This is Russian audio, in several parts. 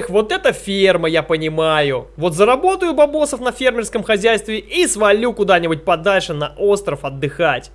Эх, вот это ферма, я понимаю. Вот заработаю бабосов на фермерском хозяйстве и свалю куда-нибудь подальше на остров отдыхать.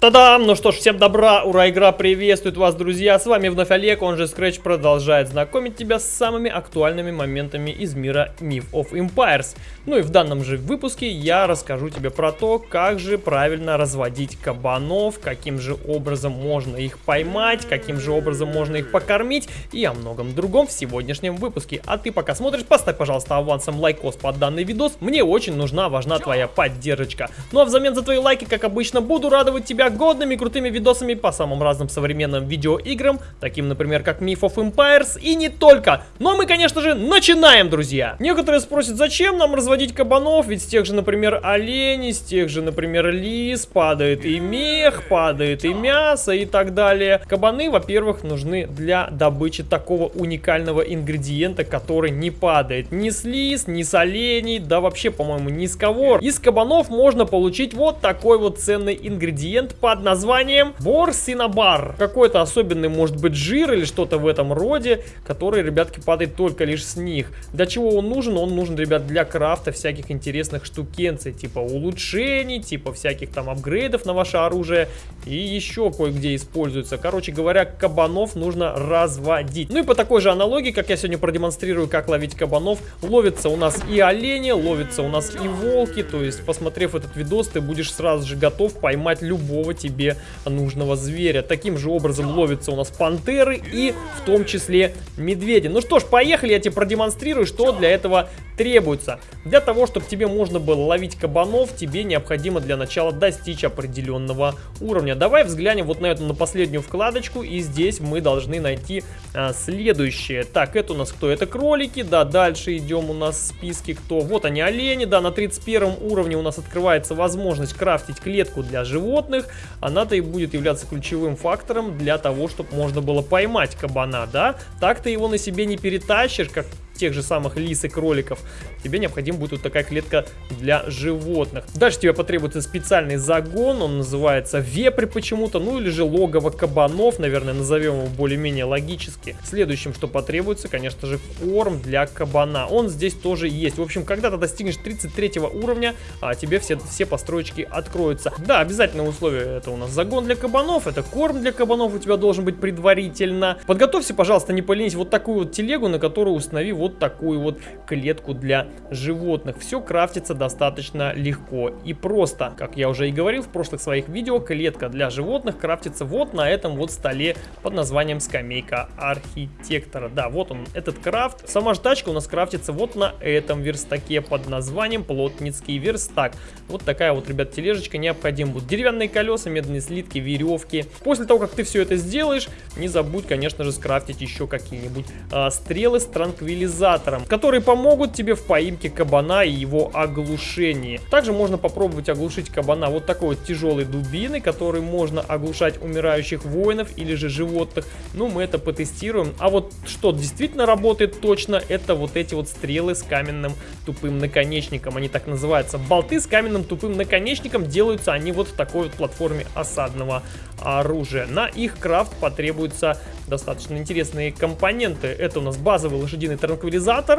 Та-дам! Ну что ж, всем добра, ура, игра приветствует вас, друзья! С вами вновь Олег, он же Scratch продолжает знакомить тебя с самыми актуальными моментами из мира Myth of Empires. Ну и в данном же выпуске я расскажу тебе про то, как же правильно разводить кабанов, каким же образом можно их поймать, каким же образом можно их покормить и о многом другом в сегодняшнем выпуске. А ты пока смотришь, поставь, пожалуйста, авансом лайкос под данный видос, мне очень нужна, важна твоя поддержка. Ну а взамен за твои лайки, как обычно, буду радовать тебя годными крутыми видосами по самым разным современным видеоиграм, таким, например, как Myth of Empires и не только. Но мы, конечно же, начинаем, друзья! Некоторые спросят, зачем нам разводить кабанов, ведь с тех же, например, оленей, с тех же, например, лис, падает и мех, падает и мясо и так далее. Кабаны, во-первых, нужны для добычи такого уникального ингредиента, который не падает ни с лис, ни с оленей, да вообще, по-моему, ни с кого. Из кабанов можно получить вот такой вот ценный ингредиент под названием борсинабар. Какой-то особенный может быть жир или что-то в этом роде, который, ребятки, падает только лишь с них. Для чего он нужен? Он нужен, ребят, для крафта всяких интересных штукенций, типа улучшений, типа всяких там апгрейдов на ваше оружие и еще кое-где используется. Короче говоря, кабанов нужно разводить. Ну и по такой же аналогии, как я сегодня продемонстрирую, как ловить кабанов, ловится у нас и олени, ловится у нас и волки, то есть, посмотрев этот видос, ты будешь сразу же готов поймать любого любого тебе нужного зверя. Таким же образом ловятся у нас пантеры и в том числе медведи. Ну что ж, поехали, я тебе продемонстрирую, что для этого требуется. Для того, чтобы тебе можно было ловить кабанов, тебе необходимо для начала достичь определенного уровня. Давай взглянем вот на эту, на последнюю вкладочку, и здесь мы должны найти а, следующее. Так, это у нас кто? Это кролики, да, дальше идем у нас в списке кто? Вот они, олени, да, на 31 уровне у нас открывается возможность крафтить клетку для животных. Она-то и будет являться ключевым фактором для того, чтобы можно было поймать кабана, да? Так ты его на себе не перетащишь, как тех же самых лис и кроликов, тебе необходима будет вот такая клетка для животных. Дальше тебе потребуется специальный загон, он называется вепрь почему-то, ну или же логово кабанов, наверное, назовем его более-менее логически. Следующим, что потребуется, конечно же, корм для кабана. Он здесь тоже есть. В общем, когда ты достигнешь 33 уровня, а тебе все, все построечки откроются. Да, обязательное условие, это у нас загон для кабанов, это корм для кабанов у тебя должен быть предварительно. Подготовься, пожалуйста, не поленись, вот такую вот телегу, на которую установи вот вот такую вот клетку для животных. Все крафтится достаточно легко и просто. Как я уже и говорил в прошлых своих видео, клетка для животных крафтится вот на этом вот столе под названием скамейка архитектора. Да, вот он, этот крафт. Сама же у нас крафтится вот на этом верстаке под названием плотницкий верстак. Вот такая вот, ребят, тележечка необходима. Будут деревянные колеса, медные слитки, веревки. После того, как ты все это сделаешь, не забудь, конечно же, скрафтить еще какие-нибудь а, стрелы с транквилизатором транквилизатором, которые помогут тебе в поимке кабана и его оглушении. Также можно попробовать оглушить кабана вот такой вот тяжелой дубиной, которой можно оглушать умирающих воинов или же животных. Ну, мы это потестируем. А вот что действительно работает точно, это вот эти вот стрелы с каменным тупым наконечником. Они так называются. Болты с каменным тупым наконечником делаются они вот в такой вот платформе осадного оружия. На их крафт потребуется достаточно интересные компоненты. Это у нас базовый лошадиный транквилизатор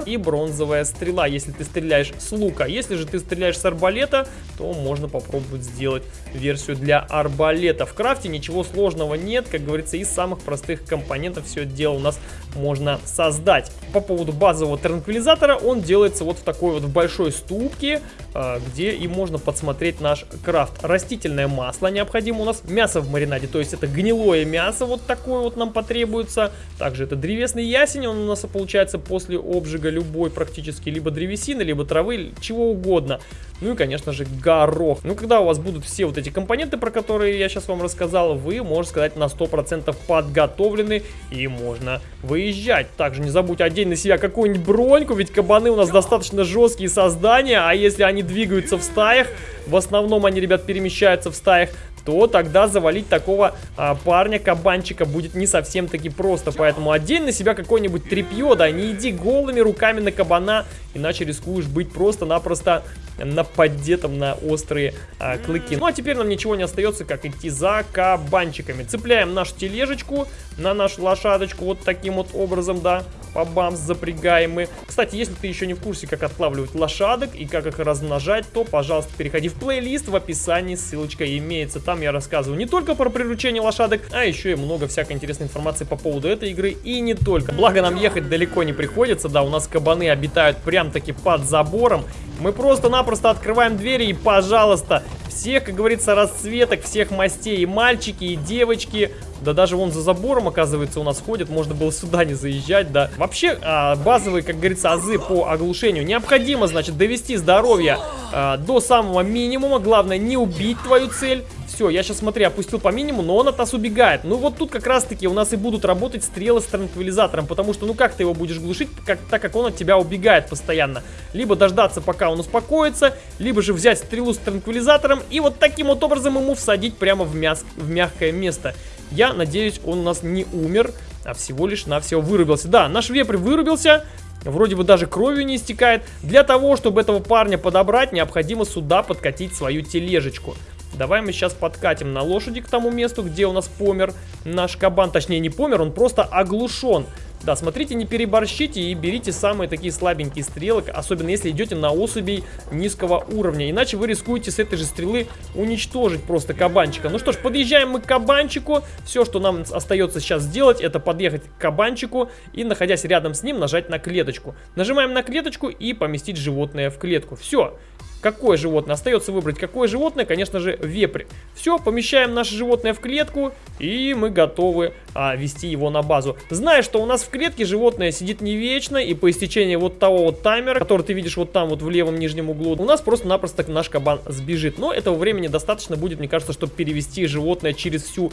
и бронзовая стрела, если ты стреляешь с лука. Если же ты стреляешь с арбалета, то можно попробовать сделать версию для арбалета. В крафте ничего сложного нет, как говорится, из самых простых компонентов все это дело у нас можно создать. По поводу базового транквилизатора, он делается вот в такой вот большой ступке, а, где и можно подсмотреть наш крафт. Растительное масло необходимо у нас, мясо в маринаде, то есть это гнилое мясо, вот такое вот нам потребуется требуется. Также это древесный ясень, он у нас получается после обжига любой практически, либо древесины, либо травы, чего угодно. Ну и, конечно же, горох. Ну, когда у вас будут все вот эти компоненты, про которые я сейчас вам рассказал, вы, можно сказать, на 100% подготовлены и можно выезжать. Также не забудь одеть на себя какую-нибудь броньку, ведь кабаны у нас достаточно жесткие создания, а если они двигаются в стаях, в основном они, ребят, перемещаются в стаях, то тогда завалить такого а, парня, кабанчика, будет не совсем таки просто. Поэтому одень на себя какое-нибудь тряпье, да, не иди голыми руками на кабана иначе рискуешь быть просто-напросто нападетом на острые а, клыки. Ну а теперь нам ничего не остается, как идти за кабанчиками. Цепляем нашу тележечку на нашу лошадочку вот таким вот образом, да по бамс запрягаем мы. Кстати, если ты еще не в курсе, как отлавливать лошадок и как их размножать, то, пожалуйста, переходи в плейлист, в описании ссылочка имеется. Там я рассказываю не только про приручение лошадок, а еще и много всякой интересной информации по поводу этой игры и не только. Благо нам ехать далеко не приходится, да, у нас кабаны обитают прям-таки под забором. Мы просто-напросто открываем двери и, пожалуйста, всех, как говорится, расцветок, всех мастей, и мальчики, и девочки, да даже вон за забором, оказывается, у нас ходят. Можно было сюда не заезжать, да. Вообще, а, базовые, как говорится, азы по оглушению. Необходимо, значит, довести здоровье а, до самого минимума. Главное, не убить твою цель. Все, я сейчас, смотри, опустил по минимуму, но он от нас убегает. Ну вот тут как раз-таки у нас и будут работать стрелы с транквилизатором. Потому что, ну как ты его будешь глушить, как, так как он от тебя убегает постоянно. Либо дождаться, пока он успокоится, либо же взять стрелу с транквилизатором и вот таким вот образом ему всадить прямо в, мяс в мягкое место. Я надеюсь, он у нас не умер, а всего лишь навсего вырубился. Да, наш вепрь вырубился, вроде бы даже кровью не истекает. Для того, чтобы этого парня подобрать, необходимо сюда подкатить свою тележечку. Давай мы сейчас подкатим на лошади к тому месту, где у нас помер наш кабан. Точнее, не помер, он просто оглушен. Да, смотрите, не переборщите и берите самые такие слабенькие стрелы, особенно если идете на особей низкого уровня. Иначе вы рискуете с этой же стрелы уничтожить просто кабанчика. Ну что ж, подъезжаем мы к кабанчику. Все, что нам остается сейчас сделать, это подъехать к кабанчику и, находясь рядом с ним, нажать на клеточку. Нажимаем на клеточку и поместить животное в клетку. Все. Какое животное? Остается выбрать, какое животное, конечно же, вепрь. Все, помещаем наше животное в клетку, и мы готовы а, вести его на базу. Зная, что у нас в клетке животное сидит не вечно, и по истечении вот того вот таймера, который ты видишь вот там вот в левом нижнем углу, у нас просто-напросто наш кабан сбежит. Но этого времени достаточно будет, мне кажется, чтобы перевести животное через всю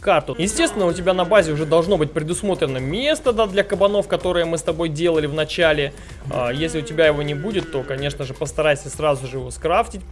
карту. Естественно, у тебя на базе уже должно быть предусмотрено место да, для кабанов, которые мы с тобой делали в начале. А, если у тебя его не будет, то, конечно же, постарайся сразу же его скрафтить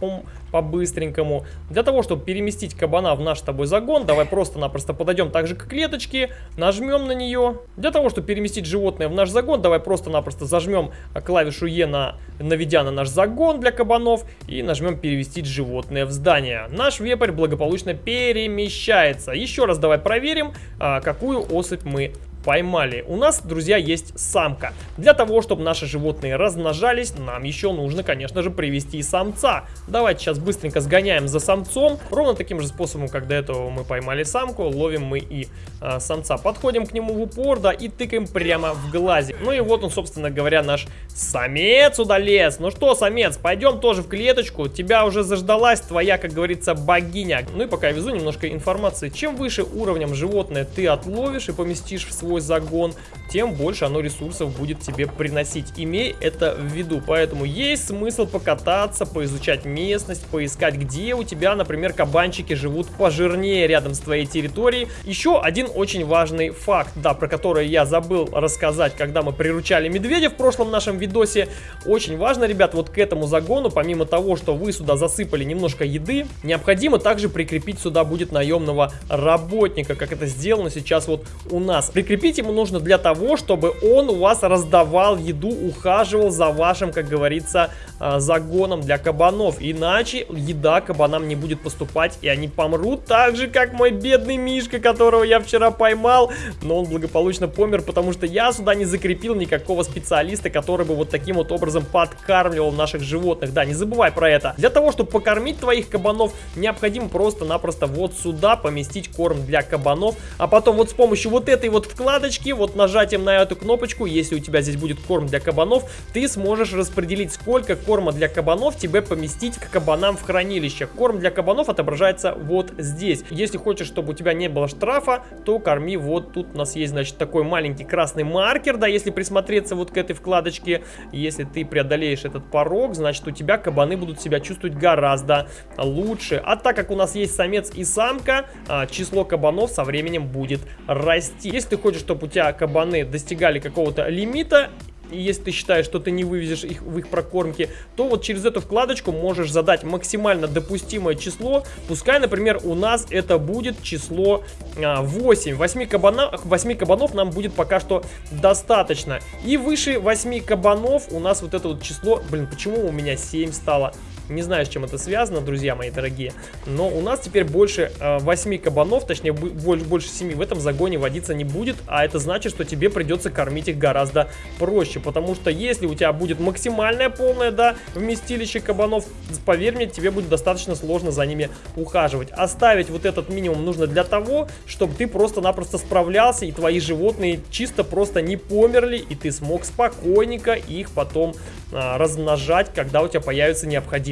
по-быстренькому. Для того, чтобы переместить кабана в наш с тобой загон, давай просто-напросто подойдем также к клеточке, нажмем на нее. Для того, чтобы переместить животное в наш загон, давай просто-напросто зажмем клавишу Е, на, наведя на наш загон для кабанов, и нажмем перевести животное в здание. Наш вепрь благополучно перемещается. Еще раз давай проверим, а, какую особь мы поймали. У нас, друзья, есть самка. Для того, чтобы наши животные размножались, нам еще нужно, конечно же, привести самца. Давайте сейчас быстренько сгоняем за самцом. Ровно таким же способом, как до этого мы поймали самку, ловим мы и э, самца. Подходим к нему в упор, да, и тыкаем прямо в глазик. Ну и вот он, собственно говоря, наш самец удалец. Ну что, самец, пойдем тоже в клеточку. Тебя уже заждалась твоя, как говорится, богиня. Ну и пока я везу немножко информации. Чем выше уровнем животное ты отловишь и поместишь в свой загон, тем больше оно ресурсов будет тебе приносить. Имей это в виду. Поэтому есть смысл покататься, поизучать местность, поискать, где у тебя, например, кабанчики живут пожирнее рядом с твоей территорией. Еще один очень важный факт, да, про который я забыл рассказать, когда мы приручали медведя в прошлом нашем видосе. Очень важно, ребят, вот к этому загону, помимо того, что вы сюда засыпали немножко еды, необходимо также прикрепить сюда будет наемного работника, как это сделано сейчас вот у нас. Прикрепить ему нужно для того, чтобы он у вас раздавал еду, ухаживал за вашим, как говорится, а, загоном для кабанов. Иначе еда кабанам не будет поступать, и они помрут так же, как мой бедный Мишка, которого я вчера поймал. Но он благополучно помер, потому что я сюда не закрепил никакого специалиста, который бы вот таким вот образом подкармливал наших животных. Да, не забывай про это. Для того, чтобы покормить твоих кабанов, необходимо просто-напросто вот сюда поместить корм для кабанов, а потом вот с помощью вот этой вот вкладочки, вот нажатием на эту кнопочку, если у тебя здесь будет корм для кабанов, ты сможешь распределить, сколько корма для кабанов тебе поместить к кабанам в хранилище. Корм для кабанов отображается вот здесь. Если хочешь, чтобы у тебя не было штрафа, то корми вот тут у нас есть, значит, такой маленький красный маркер, да, если присмотреться вот к этой вкладочке. Если ты преодолеешь этот порог, значит, у тебя кабаны будут себя чувствовать гораздо лучше. А так как у нас есть самец и самка, а, число кабанов со временем будет расти. Если ты хочешь, чтобы у тебя кабаны достигали какого-то лимита, и если ты считаешь, что ты не вывезешь их в их прокормке, то вот через эту вкладочку можешь задать максимально допустимое число. Пускай, например, у нас это будет число 8. 8 кабанов, 8 кабанов нам будет пока что достаточно. И выше 8 кабанов у нас вот это вот число... Блин, почему у меня 7 стало? Не знаю, с чем это связано, друзья мои дорогие. Но у нас теперь больше э, 8 кабанов, точнее больше, больше 7 в этом загоне водиться не будет. А это значит, что тебе придется кормить их гораздо проще. Потому что если у тебя будет максимальное полное, да, вместилище кабанов, поверь мне, тебе будет достаточно сложно за ними ухаживать. Оставить вот этот минимум нужно для того, чтобы ты просто-напросто справлялся и твои животные чисто просто не померли. И ты смог спокойненько их потом а, размножать, когда у тебя появятся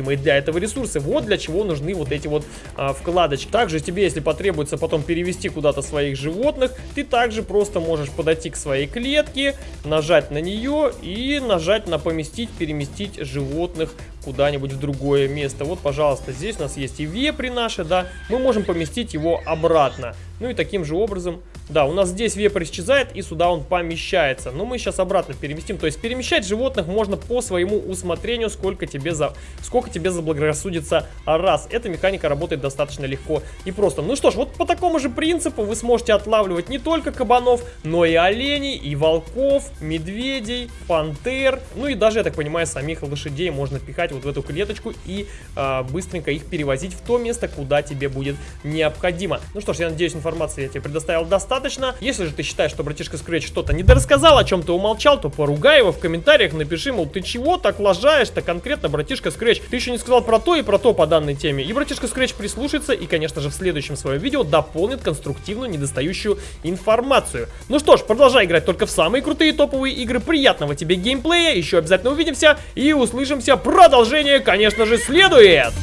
необходимые для этого ресурсы. Вот для чего нужны вот эти вот а, вкладочки. Также тебе, если потребуется потом перевести куда-то своих животных, ты также просто можешь подойти к своей клетке, нажать на нее и нажать на поместить, переместить животных куда-нибудь в другое место. Вот, пожалуйста, здесь у нас есть и вепри наши, да, мы можем поместить его обратно. Ну и таким же образом да, у нас здесь вепрь исчезает и сюда он помещается. Но мы сейчас обратно переместим. То есть перемещать животных можно по своему усмотрению, сколько тебе, за... сколько тебе заблагорассудится раз. Эта механика работает достаточно легко и просто. Ну что ж, вот по такому же принципу вы сможете отлавливать не только кабанов, но и оленей, и волков, медведей, пантер. Ну и даже, я так понимаю, самих лошадей можно пихать вот в эту клеточку и э, быстренько их перевозить в то место, куда тебе будет необходимо. Ну что ж, я надеюсь, информации я тебе предоставил достаточно. Если же ты считаешь, что братишка Scratch что-то недорассказал, о чем ты умолчал, то поругай его в комментариях, напиши, мол, ты чего так лажаешь-то конкретно, братишка Scratch? Ты еще не сказал про то и про то по данной теме. И братишка Scratch прислушается и, конечно же, в следующем своем видео дополнит конструктивную недостающую информацию. Ну что ж, продолжай играть только в самые крутые топовые игры. Приятного тебе геймплея, еще обязательно увидимся и услышимся. Продолжение, конечно же, следует!